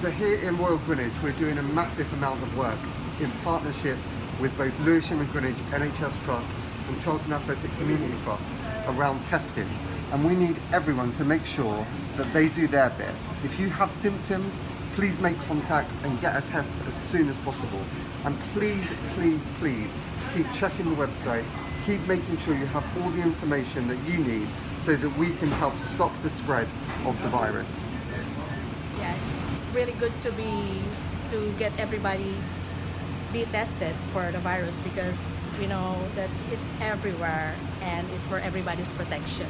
So here in Royal Greenwich, we're doing a massive amount of work in partnership with both Lewisham and Greenwich NHS Trust and Charlton Athletic Community Trust around testing. And we need everyone to make sure that they do their bit. If you have symptoms, please make contact and get a test as soon as possible. And please, please, please keep checking the website, keep making sure you have all the information that you need so that we can help stop the spread of the virus. Really good to be to get everybody be tested for the virus because we know that it's everywhere and it's for everybody's protection.